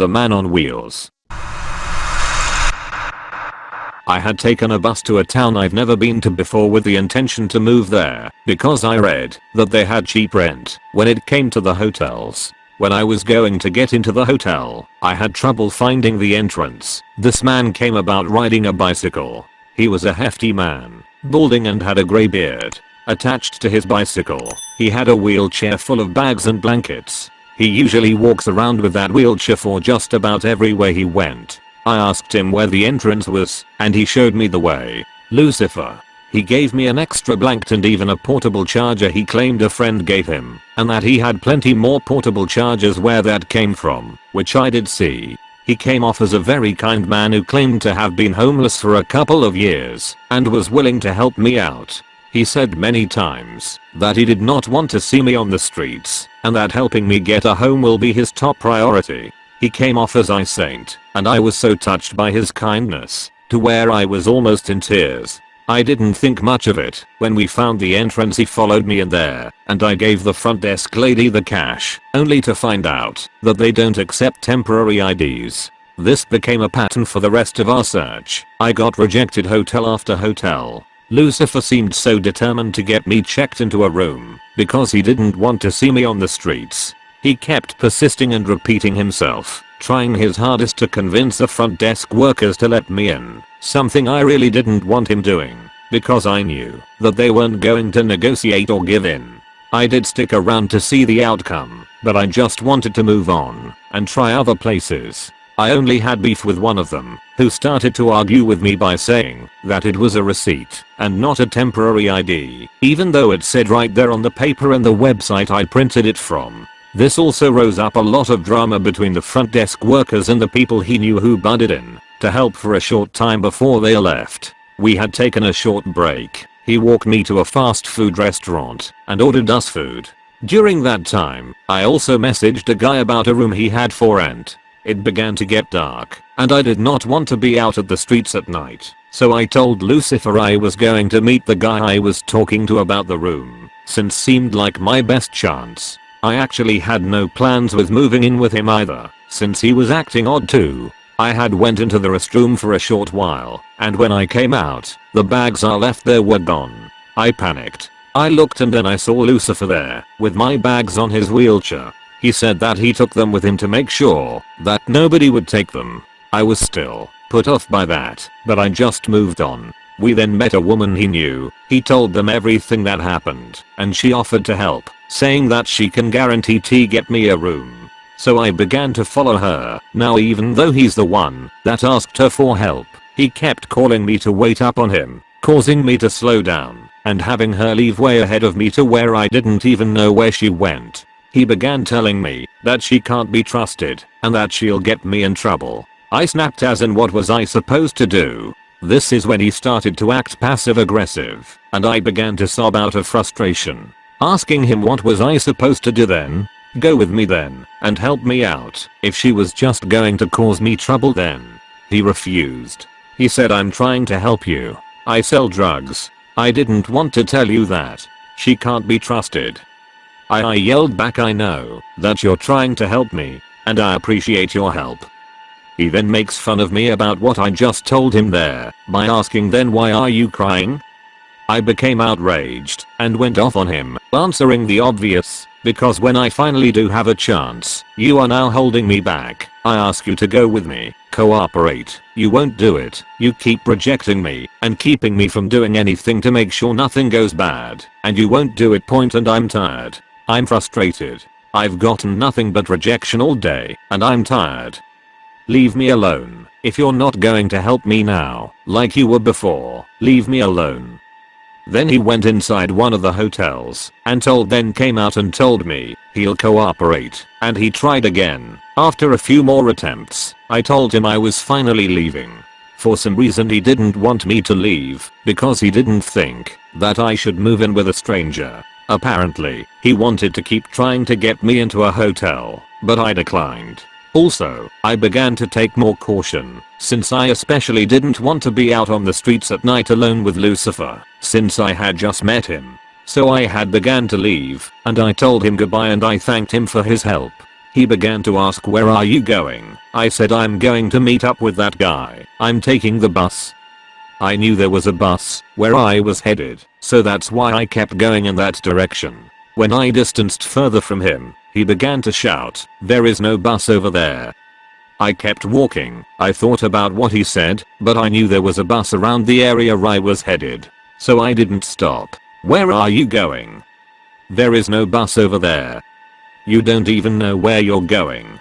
the man on wheels. I had taken a bus to a town I've never been to before with the intention to move there because I read that they had cheap rent when it came to the hotels. When I was going to get into the hotel, I had trouble finding the entrance. This man came about riding a bicycle. He was a hefty man, balding and had a grey beard. Attached to his bicycle, he had a wheelchair full of bags and blankets. He usually walks around with that wheelchair for just about everywhere he went. I asked him where the entrance was, and he showed me the way. Lucifer. He gave me an extra blanket and even a portable charger he claimed a friend gave him, and that he had plenty more portable chargers where that came from, which I did see. He came off as a very kind man who claimed to have been homeless for a couple of years and was willing to help me out. He said many times that he did not want to see me on the streets and that helping me get a home will be his top priority. He came off as a saint and I was so touched by his kindness to where I was almost in tears. I didn't think much of it. When we found the entrance he followed me in there, and I gave the front desk lady the cash, only to find out that they don't accept temporary IDs. This became a pattern for the rest of our search. I got rejected hotel after hotel. Lucifer seemed so determined to get me checked into a room because he didn't want to see me on the streets. He kept persisting and repeating himself, trying his hardest to convince the front desk workers to let me in. Something I really didn't want him doing. Because I knew that they weren't going to negotiate or give in. I did stick around to see the outcome, but I just wanted to move on and try other places. I only had beef with one of them, who started to argue with me by saying that it was a receipt and not a temporary ID, even though it said right there on the paper and the website I printed it from. This also rose up a lot of drama between the front desk workers and the people he knew who butted in to help for a short time before they left. We had taken a short break. He walked me to a fast food restaurant and ordered us food. During that time, I also messaged a guy about a room he had for rent. It began to get dark, and I did not want to be out at the streets at night. So I told Lucifer I was going to meet the guy I was talking to about the room, since seemed like my best chance. I actually had no plans with moving in with him either, since he was acting odd too. I had went into the restroom for a short while, and when I came out, the bags I left there were gone. I panicked. I looked and then I saw Lucifer there, with my bags on his wheelchair. He said that he took them with him to make sure that nobody would take them. I was still put off by that, but I just moved on. We then met a woman he knew. He told them everything that happened, and she offered to help, saying that she can guarantee to get me a room. So I began to follow her. Now even though he's the one that asked her for help, he kept calling me to wait up on him, causing me to slow down, and having her leave way ahead of me to where I didn't even know where she went. He began telling me that she can't be trusted and that she'll get me in trouble. I snapped as in what was I supposed to do? This is when he started to act passive aggressive and I began to sob out of frustration. Asking him what was I supposed to do then? Go with me then, and help me out. If she was just going to cause me trouble then. He refused. He said I'm trying to help you. I sell drugs. I didn't want to tell you that. She can't be trusted. I, I yelled back I know that you're trying to help me, and I appreciate your help. He then makes fun of me about what I just told him there by asking then why are you crying? I became outraged and went off on him, answering the obvious, because when I finally do have a chance, you are now holding me back. I ask you to go with me, cooperate. You won't do it. You keep rejecting me and keeping me from doing anything to make sure nothing goes bad. And you won't do it point and I'm tired. I'm frustrated. I've gotten nothing but rejection all day and I'm tired. Leave me alone. If you're not going to help me now, like you were before, leave me alone. Then he went inside one of the hotels and told then came out and told me he'll cooperate and he tried again. After a few more attempts, I told him I was finally leaving. For some reason he didn't want me to leave because he didn't think that I should move in with a stranger. Apparently, he wanted to keep trying to get me into a hotel, but I declined. Also, I began to take more caution, since I especially didn't want to be out on the streets at night alone with Lucifer, since I had just met him. So I had began to leave, and I told him goodbye and I thanked him for his help. He began to ask where are you going, I said I'm going to meet up with that guy. I'm taking the bus. I knew there was a bus where I was headed, so that's why I kept going in that direction. When I distanced further from him, he began to shout, there is no bus over there. I kept walking, I thought about what he said, but I knew there was a bus around the area I was headed. So I didn't stop. Where are you going? There is no bus over there. You don't even know where you're going.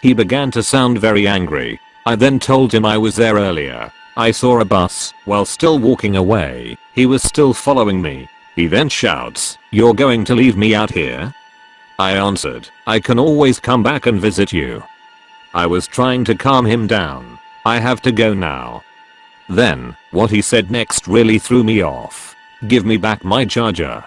He began to sound very angry. I then told him I was there earlier. I saw a bus while still walking away. He was still following me. He then shouts, you're going to leave me out here? I answered, I can always come back and visit you. I was trying to calm him down. I have to go now. Then, what he said next really threw me off. Give me back my charger.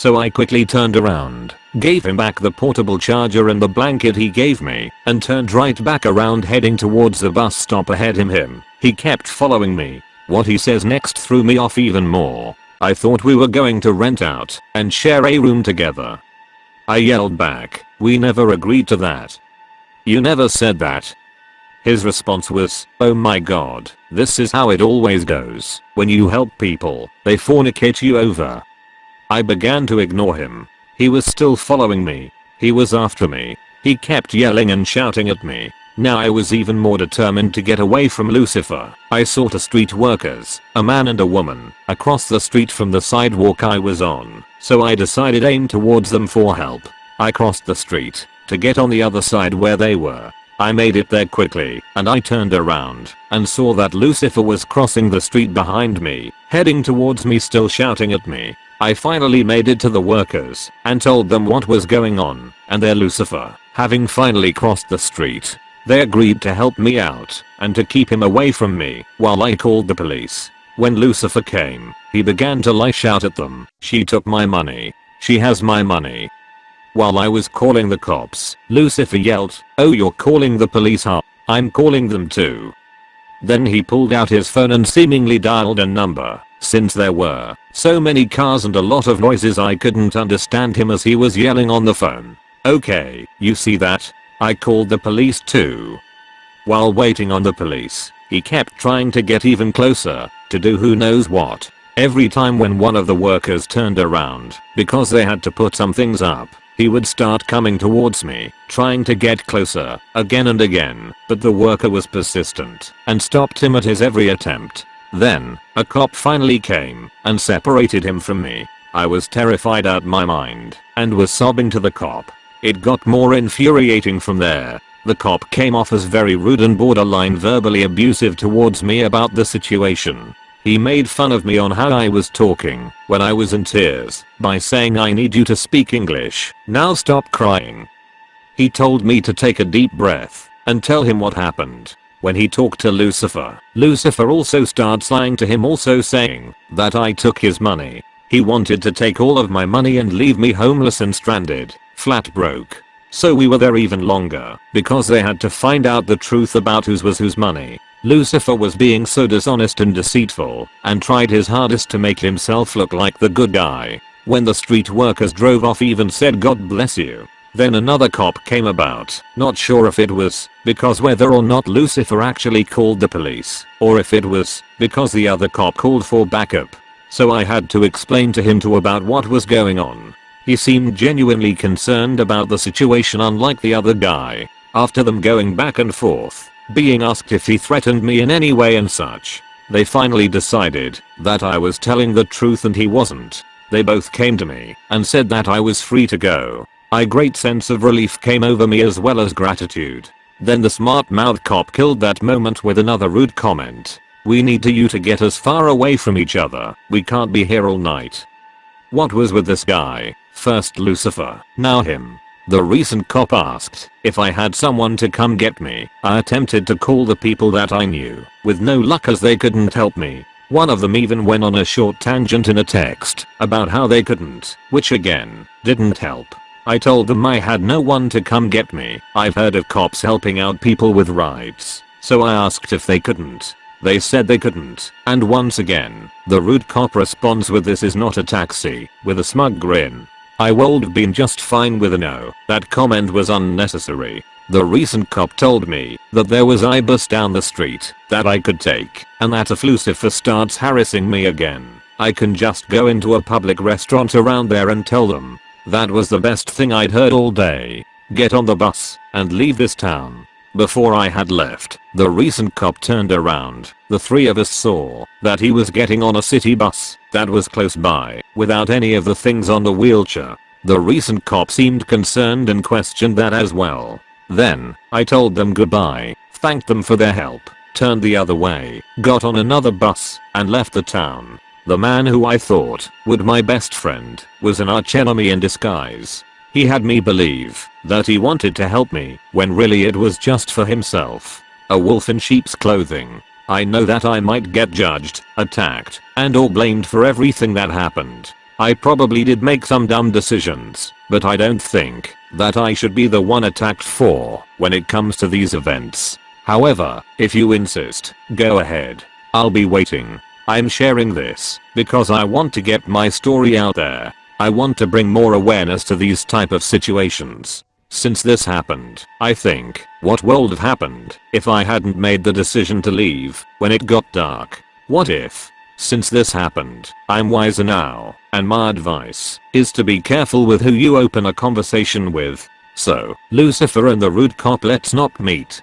So I quickly turned around, gave him back the portable charger and the blanket he gave me, and turned right back around heading towards the bus stop ahead of him. He kept following me. What he says next threw me off even more. I thought we were going to rent out and share a room together. I yelled back, we never agreed to that. You never said that. His response was, oh my god, this is how it always goes. When you help people, they fornicate you over. I began to ignore him. He was still following me. He was after me. He kept yelling and shouting at me. Now I was even more determined to get away from Lucifer. I saw two street workers, a man and a woman, across the street from the sidewalk I was on, so I decided aim towards them for help. I crossed the street, to get on the other side where they were. I made it there quickly, and I turned around, and saw that Lucifer was crossing the street behind me, heading towards me still shouting at me. I finally made it to the workers, and told them what was going on, and their Lucifer, having finally crossed the street. They agreed to help me out, and to keep him away from me, while I called the police. When Lucifer came, he began to lash out at them, she took my money. She has my money. While I was calling the cops, Lucifer yelled, oh you're calling the police huh? I'm calling them too. Then he pulled out his phone and seemingly dialed a number, since there were so many cars and a lot of noises I couldn't understand him as he was yelling on the phone. Okay, you see that? I called the police too. While waiting on the police, he kept trying to get even closer, to do who knows what. Every time when one of the workers turned around, because they had to put some things up, he would start coming towards me, trying to get closer, again and again, but the worker was persistent, and stopped him at his every attempt. Then, a cop finally came, and separated him from me. I was terrified out my mind, and was sobbing to the cop. It got more infuriating from there. The cop came off as very rude and borderline verbally abusive towards me about the situation. He made fun of me on how I was talking when I was in tears by saying I need you to speak English, now stop crying. He told me to take a deep breath and tell him what happened. When he talked to Lucifer, Lucifer also starts lying to him also saying that I took his money. He wanted to take all of my money and leave me homeless and stranded, flat broke. So we were there even longer because they had to find out the truth about whose was whose money. Lucifer was being so dishonest and deceitful and tried his hardest to make himself look like the good guy. When the street workers drove off even said God bless you. Then another cop came about, not sure if it was because whether or not Lucifer actually called the police, or if it was because the other cop called for backup. So I had to explain to him too about what was going on. He seemed genuinely concerned about the situation unlike the other guy. After them going back and forth, being asked if he threatened me in any way and such. They finally decided that I was telling the truth and he wasn't. They both came to me and said that I was free to go. A great sense of relief came over me as well as gratitude. Then the smart mouth cop killed that moment with another rude comment. We need to you to get us far away from each other. We can't be here all night. What was with this guy? First Lucifer, now him. The recent cop asked if I had someone to come get me. I attempted to call the people that I knew, with no luck as they couldn't help me. One of them even went on a short tangent in a text about how they couldn't, which again, didn't help. I told them I had no one to come get me. I've heard of cops helping out people with rides, so I asked if they couldn't. They said they couldn't, and once again, the rude cop responds with this is not a taxi, with a smug grin. I would have been just fine with a no. That comment was unnecessary. The recent cop told me that there was a bus down the street that I could take and that if Lucifer starts harassing me again, I can just go into a public restaurant around there and tell them. That was the best thing I'd heard all day. Get on the bus and leave this town. Before I had left, the recent cop turned around. The three of us saw that he was getting on a city bus that was close by without any of the things on the wheelchair. The recent cop seemed concerned and questioned that as well. Then, I told them goodbye, thanked them for their help, turned the other way, got on another bus, and left the town. The man who I thought would my best friend was an archenemy in disguise. He had me believe that he wanted to help me when really it was just for himself. A wolf in sheep's clothing. I know that I might get judged, attacked, and or blamed for everything that happened. I probably did make some dumb decisions, but I don't think that I should be the one attacked for when it comes to these events. However, if you insist, go ahead. I'll be waiting. I'm sharing this because I want to get my story out there I want to bring more awareness to these type of situations. Since this happened, I think, what would have happened if I hadn't made the decision to leave when it got dark? What if? Since this happened, I'm wiser now, and my advice is to be careful with who you open a conversation with. So, Lucifer and the rude cop let's not meet.